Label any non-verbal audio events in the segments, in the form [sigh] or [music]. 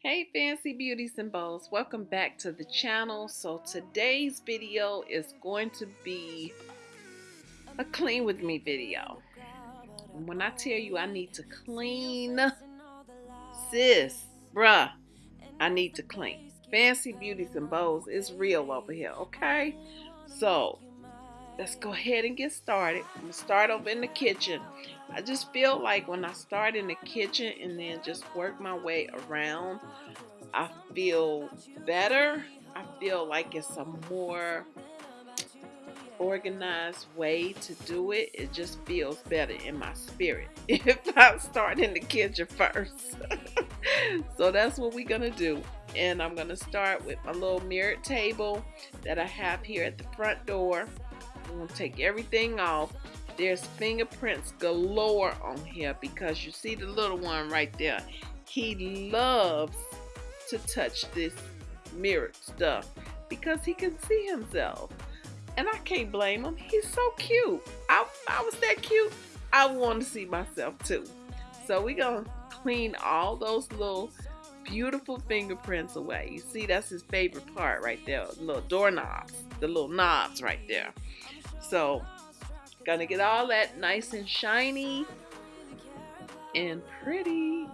Hey fancy beauties and bows welcome back to the channel. So today's video is going to be a clean with me video. And when I tell you I need to clean sis bruh I need to clean. Fancy beauties and bows is real over here okay? So let's go ahead and get started. I'm gonna start over in the kitchen I just feel like when I start in the kitchen and then just work my way around, I feel better. I feel like it's a more organized way to do it. It just feels better in my spirit [laughs] if I start in the kitchen first. [laughs] so that's what we're going to do. And I'm going to start with my little mirrored table that I have here at the front door. I'm going to take everything off there's fingerprints galore on here because you see the little one right there. He loves to touch this mirrored stuff because he can see himself. And I can't blame him. He's so cute. I, I was that cute. I want to see myself too. So we're going to clean all those little beautiful fingerprints away. You see, that's his favorite part right there. The little doorknobs, the little knobs right there. So Gonna get all that nice and shiny and pretty.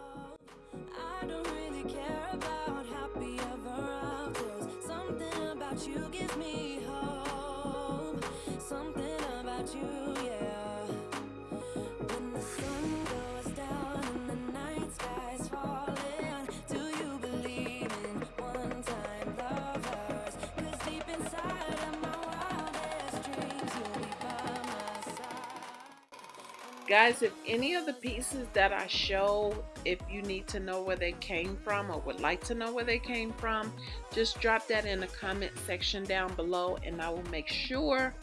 Guys, if any of the pieces that I show, if you need to know where they came from or would like to know where they came from, just drop that in the comment section down below and I will make sure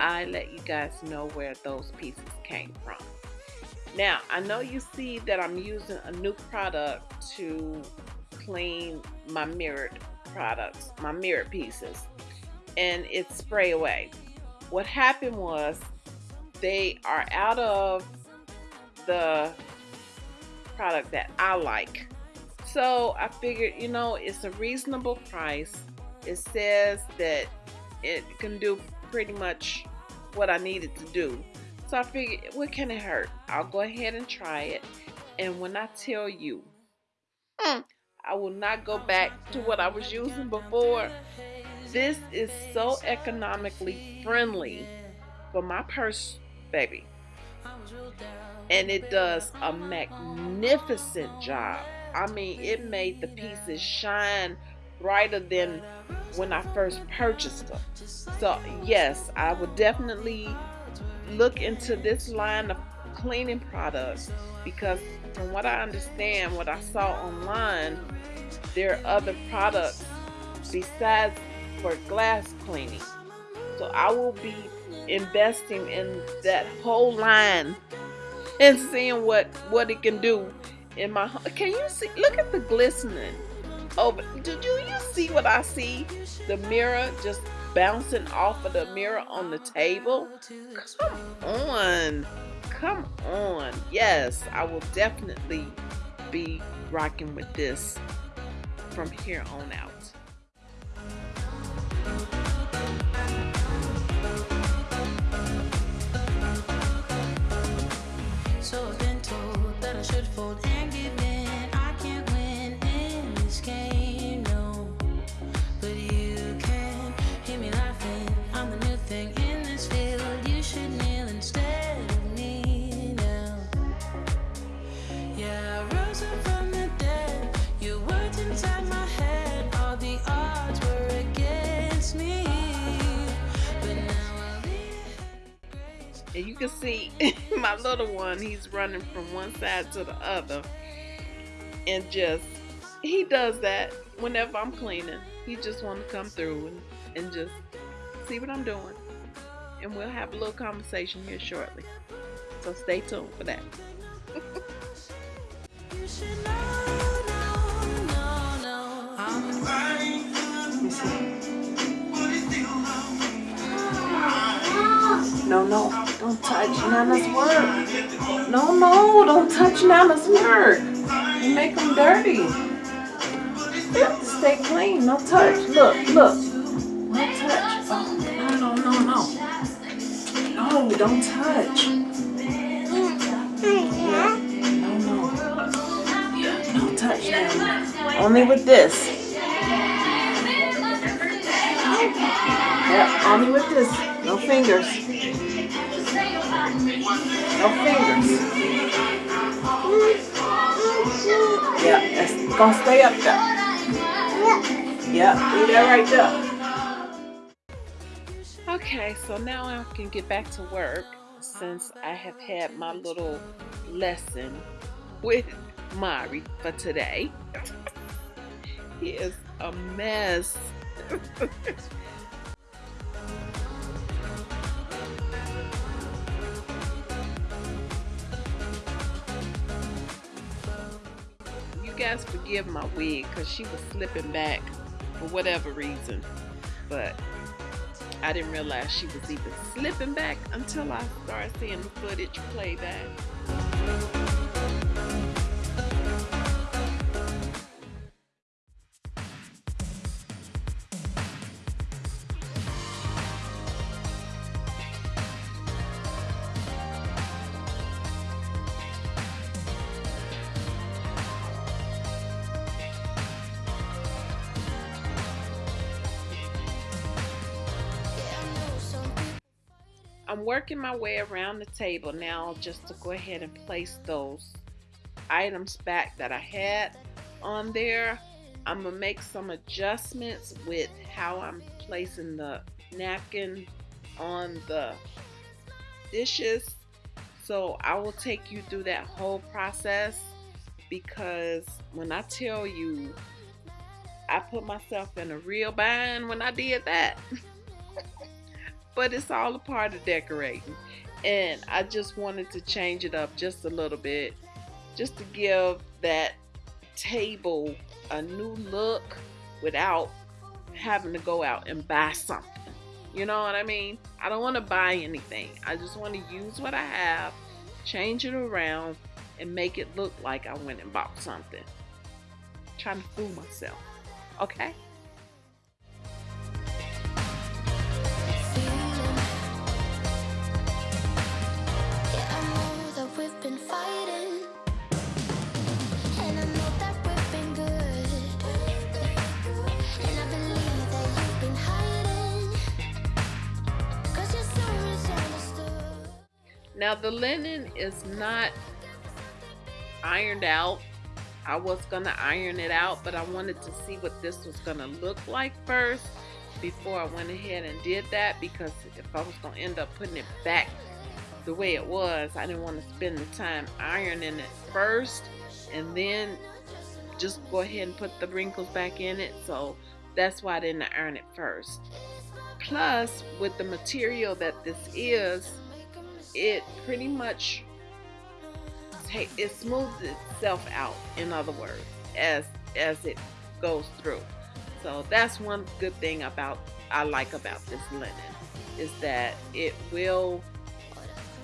I let you guys know where those pieces came from. Now, I know you see that I'm using a new product to clean my mirrored products, my mirrored pieces, and it's Sprayway. What happened was they are out of the product that I like. So I figured, you know, it's a reasonable price. It says that it can do pretty much what I needed to do. So I figured, what can it hurt? I'll go ahead and try it. And when I tell you, hmm, I will not go back to what I was using before. This is so economically friendly for my purse baby. And it does a magnificent job. I mean, it made the pieces shine brighter than when I first purchased them. So, yes, I would definitely look into this line of cleaning products because from what I understand, what I saw online, there are other products besides for glass cleaning. So I will be investing in that whole line and seeing what what it can do in my can you see look at the glistening over did you you see what I see? The mirror just bouncing off of the mirror on the table? Come on come on. Yes I will definitely be rocking with this from here on out And you can see [laughs] my little one, he's running from one side to the other. And just, he does that whenever I'm cleaning. He just want to come through and, and just see what I'm doing. And we'll have a little conversation here shortly. So stay tuned for that. [laughs] No, no, don't touch Nana's work. No, no, don't touch Nana's work. You make them dirty. You have to stay clean. No touch. Look, look. No touch. Oh, no, no, no, no. No, don't touch. No, no. No touch now. Only with this. Yeah, only with this. No fingers. No fingers. Yeah, it's gonna stay up there. Yeah, leave that right there. Okay, so now I can get back to work since I have had my little lesson with Mari for today. [laughs] he is a mess. [laughs] guys forgive my wig because she was slipping back for whatever reason. But I didn't realize she was even slipping back until I started seeing the footage play back. Working my way around the table now just to go ahead and place those items back that I had on there. I'm going to make some adjustments with how I'm placing the napkin on the dishes. So I will take you through that whole process because when I tell you I put myself in a real bind when I did that. [laughs] but it's all a part of decorating. And I just wanted to change it up just a little bit, just to give that table a new look without having to go out and buy something. You know what I mean? I don't want to buy anything. I just want to use what I have, change it around, and make it look like I went and bought something. I'm trying to fool myself. Okay? Now the linen is not ironed out. I was gonna iron it out, but I wanted to see what this was gonna look like first before I went ahead and did that because if I was gonna end up putting it back the way it was, I didn't want to spend the time ironing it first and then just go ahead and put the wrinkles back in it. So that's why I didn't iron it first. Plus, with the material that this is, it pretty much it smooths itself out in other words as as it goes through. So that's one good thing about I like about this linen is that it will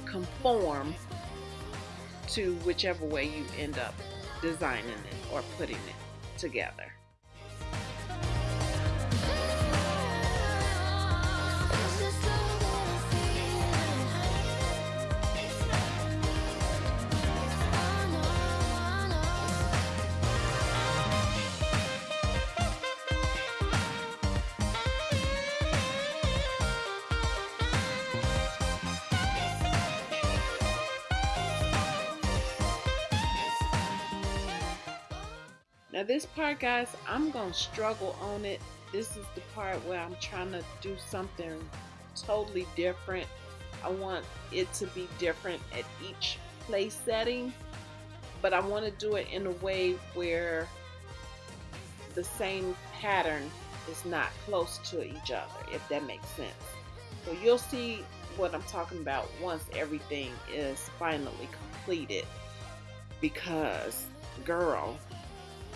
conform to whichever way you end up designing it or putting it together this part guys, I'm going to struggle on it. This is the part where I'm trying to do something totally different. I want it to be different at each place setting, but I want to do it in a way where the same pattern is not close to each other, if that makes sense. So you'll see what I'm talking about once everything is finally completed because girl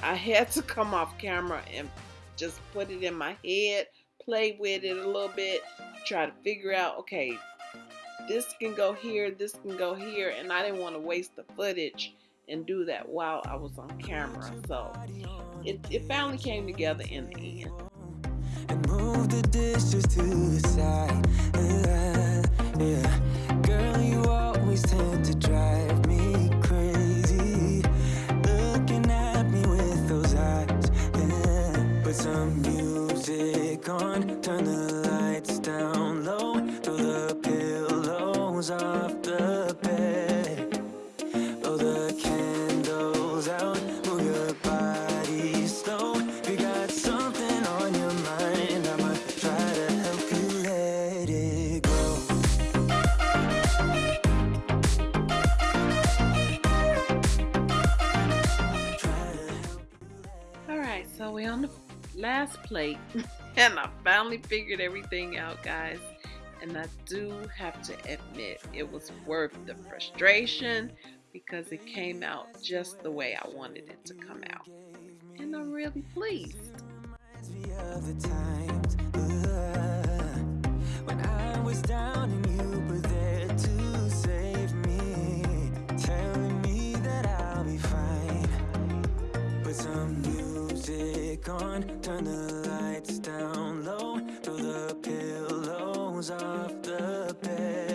I had to come off camera and just put it in my head, play with it a little bit, try to figure out, okay, this can go here, this can go here, and I didn't want to waste the footage and do that while I was on camera. So it, it finally came together in the end. and move the dishes to the side. Yeah, girl, you always tend to turn the lights down low, throw the pillows off the bed. Blow the candles out, move your body slow. If you got something on your mind, I'ma try to help you let it go. Try to help All right, so we on the last plate, [laughs] and I finally figured everything out, guys. And I do have to admit, it was worth the frustration because it came out just the way I wanted it to come out. And I'm really pleased. some music on, turn the lights down low, throw the pillows off the bed,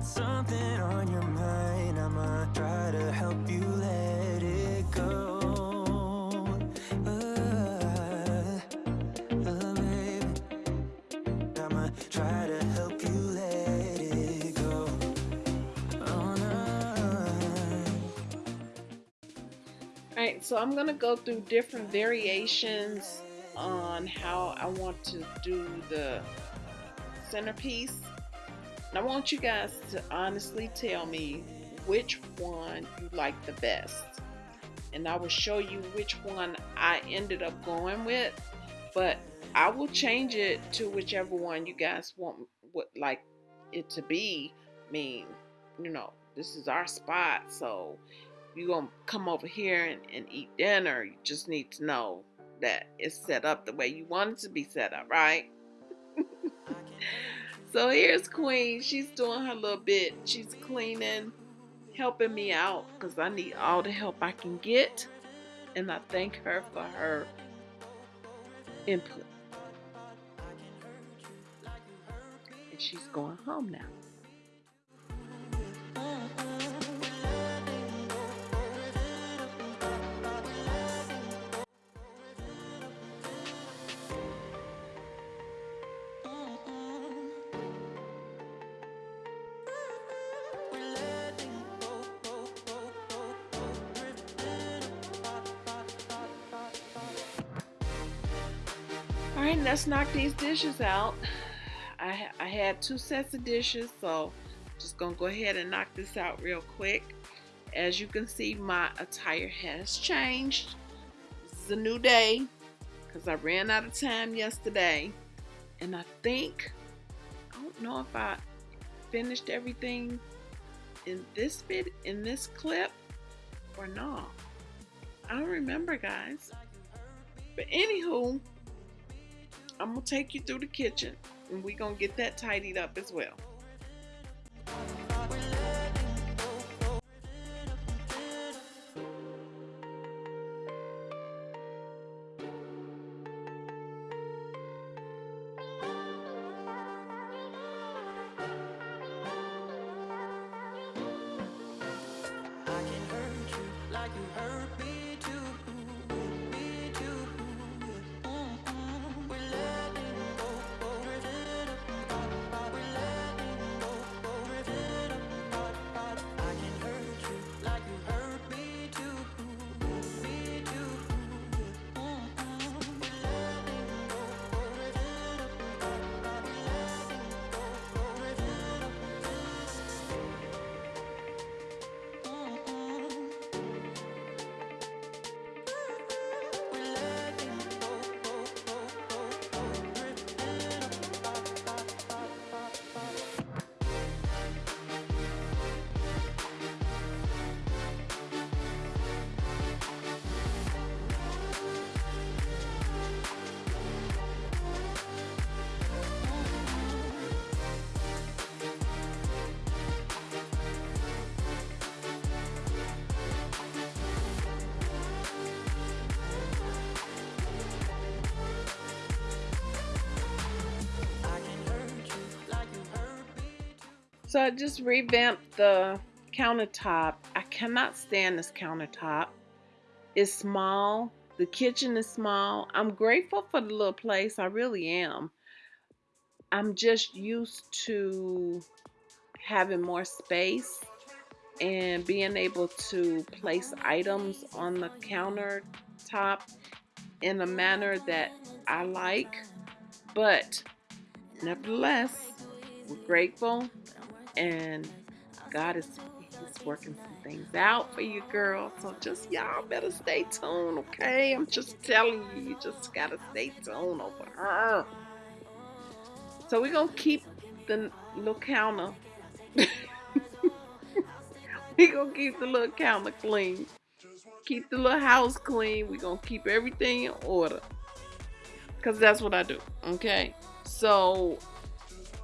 got something on your mind, I'ma try to help you let it go. Uh, uh, baby. I'ma try to help you let it go. Oh. Alright, so I'm gonna go through different variations on how I want to do the centerpiece. And I want you guys to honestly tell me which one you like the best. And I will show you which one I ended up going with. But I will change it to whichever one you guys want would like it to be. I mean, you know, this is our spot, so you're gonna come over here and, and eat dinner, you just need to know that it's set up the way you want it to be set up, right? So here's Queen. She's doing her little bit. She's cleaning, helping me out because I need all the help I can get. And I thank her for her input. And she's going home now. Let's knock these dishes out. I, I had two sets of dishes, so just gonna go ahead and knock this out real quick. As you can see, my attire has changed. This is a new day because I ran out of time yesterday, and I think I don't know if I finished everything in this bit, in this clip or not. I don't remember, guys. But anywho, I'm gonna take you through the kitchen and we're gonna get that tidied up as well. So I just revamped the countertop. I cannot stand this countertop. It's small. The kitchen is small. I'm grateful for the little place. I really am. I'm just used to having more space and being able to place items on the countertop in a manner that I like. But nevertheless, we're grateful and God is He's working some things out for you, girl. So just y'all better stay tuned, okay? I'm just telling you, you just gotta stay tuned over her. So we're gonna keep the little counter. [laughs] we're gonna keep the little counter clean. Keep the little house clean. We're gonna keep everything in order. Cause that's what I do. Okay. So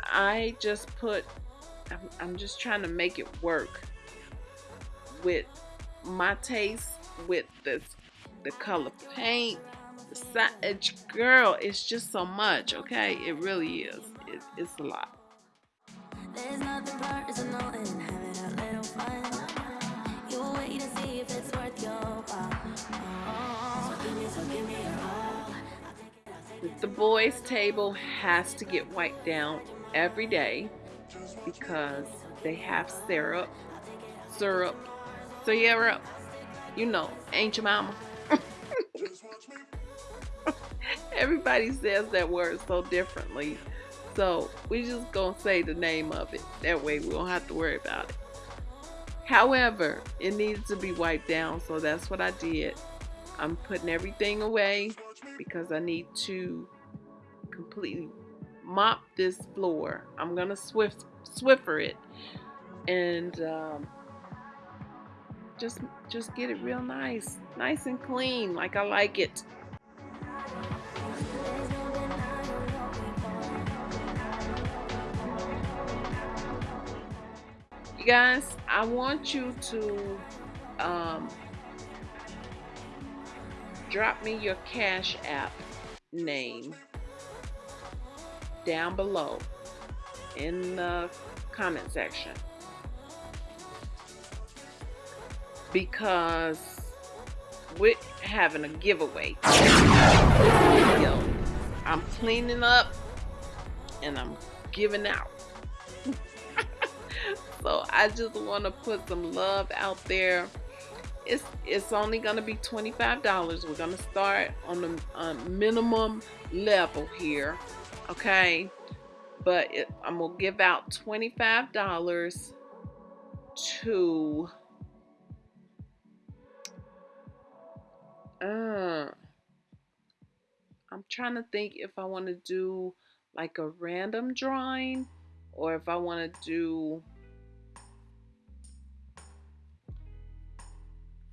I just put I'm, I'm just trying to make it work with my taste with this the color paint the size. Girl it's just so much okay? It really is. It, it's a lot. There's nothing worse than knowing having a little fun. You wait to see if it's worth your while. Oh, so give me, so give me your all. The boys table has to get wiped down every day because they have syrup, syrup, syrup. You know, ain't your mama. [laughs] Everybody says that word so differently. So we just gonna say the name of it. That way we don't have to worry about it. However, it needs to be wiped down, so that's what I did. I'm putting everything away because I need to completely mop this floor. I'm gonna swift Swiffer it and um, just just get it real nice, nice and clean, like I like it. You guys, I want you to um, drop me your Cash App name down below in the comment section because we're having a giveaway. I'm cleaning up and I'm giving out. [laughs] so I just want to put some love out there. It's it's only gonna be twenty five dollars. We're gonna start on the uh, minimum level here, okay? But it, I'm gonna give out $25 to uh, I'm trying to think if I want to do like a random drawing or if I want to do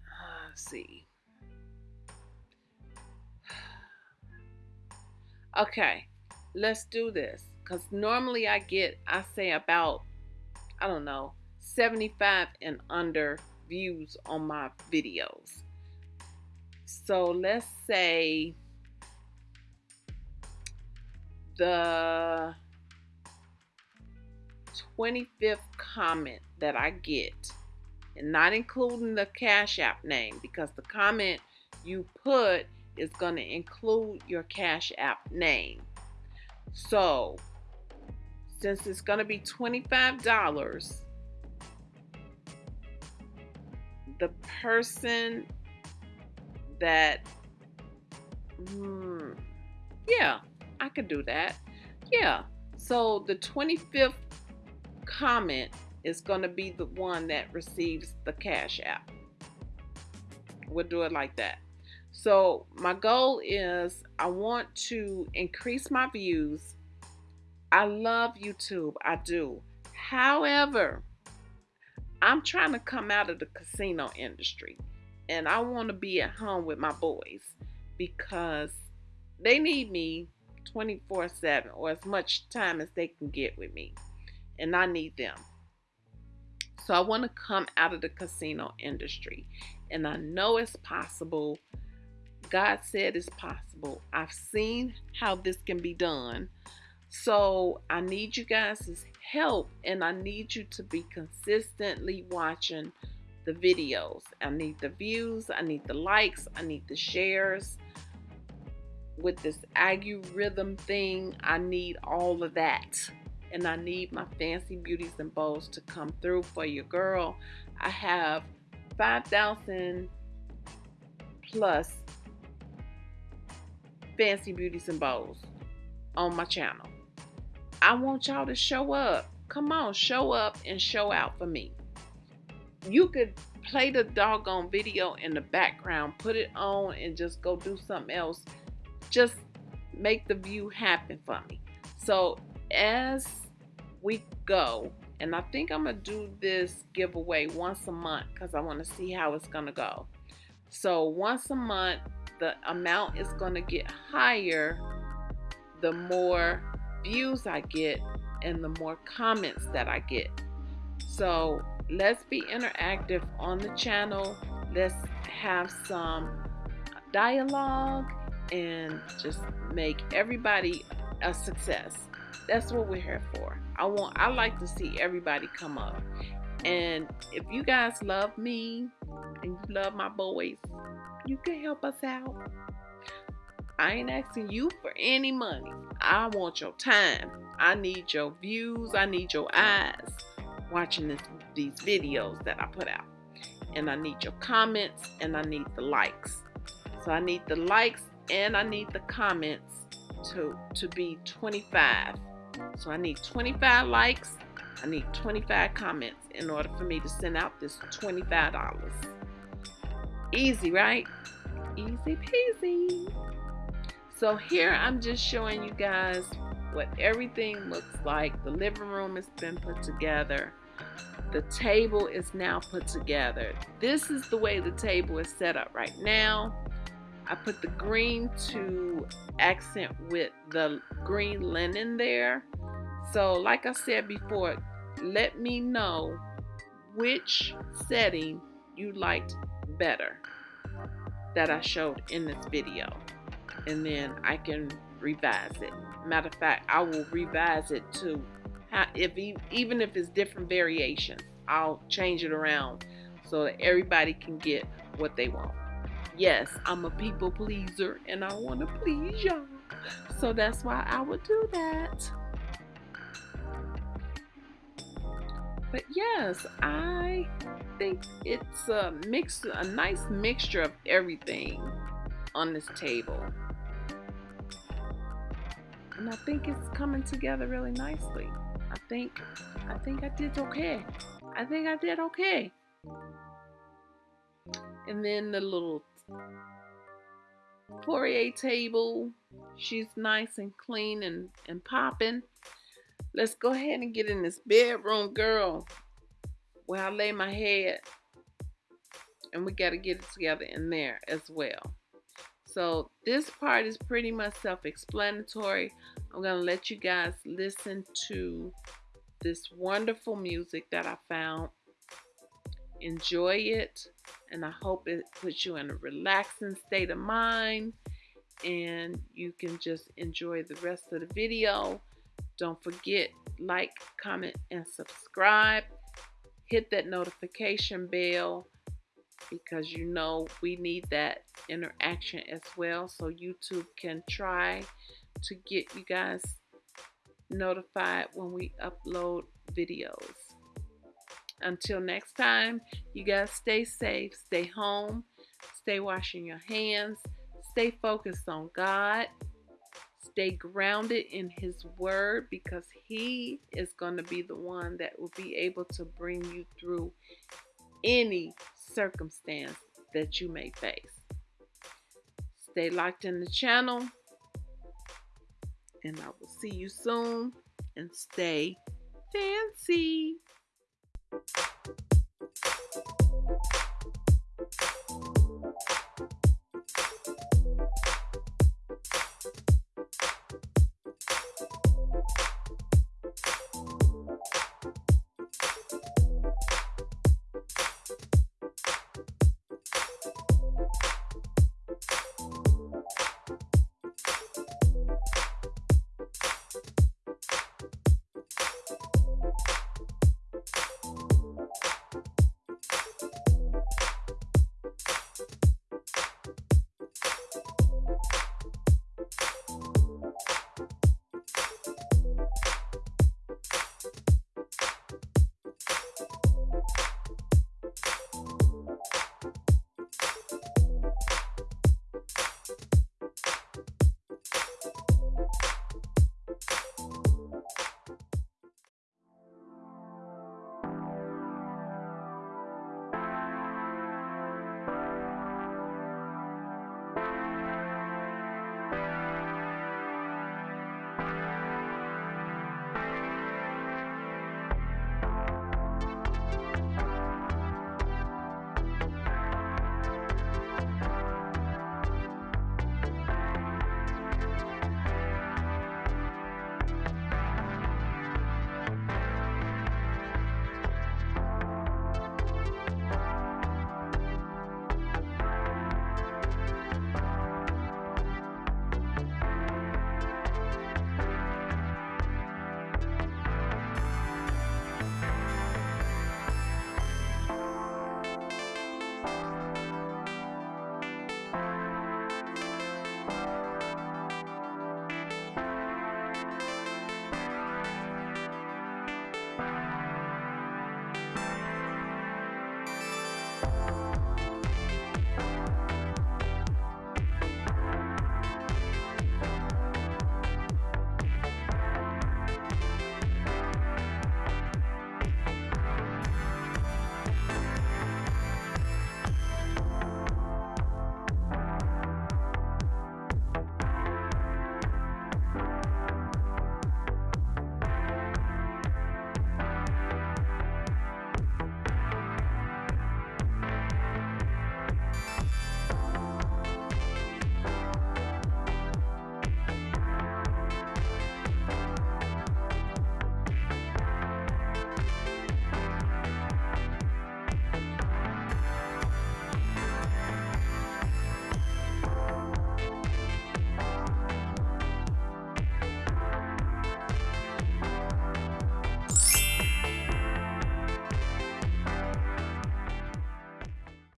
uh, let's see. [sighs] Okay let's do this because normally I get, I say about, I don't know, 75 and under views on my videos. So let's say the 25th comment that I get, and not including the Cash App name, because the comment you put is going to include your Cash App name. So since it's going to be $25, the person that, hmm, yeah, I could do that. Yeah. So the 25th comment is going to be the one that receives the Cash App. We'll do it like that. So my goal is I want to increase my views I love YouTube. I do. However, I'm trying to come out of the casino industry and I want to be at home with my boys because they need me 24 7 or as much time as they can get with me. And I need them. So I want to come out of the casino industry. And I know it's possible. God said it's possible. I've seen how this can be done. So I need you guys' help and I need you to be consistently watching the videos. I need the views, I need the likes, I need the shares. With this algorithm thing, I need all of that. And I need my fancy beauties and bows to come through for your girl. I have 5,000 plus fancy beauties and bows on my channel. I want y'all to show up. Come on, show up and show out for me you could play the doggone video in the background, put it on, and just go do something else. Just make the view happen for me. So as we go, and I think I'm gonna do this giveaway once a month because I want to see how it's gonna go. So once a month, the amount is gonna get higher the more views I get and the more comments that I get. So let's be interactive on the channel. Let's have some dialogue and just make everybody a success. That's what we're here for. I want I like to see everybody come up. And if you guys love me and you love my boys, you can help us out. I ain't asking you for any money. I want your time. I need your views. I need your eyes watching this, these videos that I put out. And I need your comments and I need the likes. So I need the likes and I need the comments to, to be 25. So I need 25 likes. I need 25 comments in order for me to send out this $25. Easy, right? Easy peasy. So here I'm just showing you guys what everything looks like. The living room has been put together. The table is now put together. This is the way the table is set up right now. I put the green to accent with the green linen there. So like I said before, let me know which setting you liked better that I showed in this video. And then I can revise it. Matter of fact, I will revise it to if even if it's different variations, I'll change it around so that everybody can get what they want. Yes, I'm a people pleaser and I want to please y'all. So that's why I would do that. But yes, I think it's a mix, a nice mixture of everything on this table. And I think it's coming together really nicely. I think I think I did okay. I think I did okay. And then the little foyer table. She's nice and clean and, and popping. Let's go ahead and get in this bedroom, girl, where I lay my head. And we got to get it together in there as well. So this part is pretty much self-explanatory. I'm going to let you guys listen to this wonderful music that I found. Enjoy it, and I hope it puts you in a relaxing state of mind and you can just enjoy the rest of the video. Don't forget, like, comment, and subscribe. Hit that notification bell because you know we need that interaction as well so YouTube can try to get you guys notified when we upload videos. Until next time, you guys stay safe, stay home, stay washing your hands, stay focused on God, stay grounded in His Word because He is going to be the one that will be able to bring you through any circumstance that you may face. Stay locked in the channel, and I will see you soon. And stay fancy.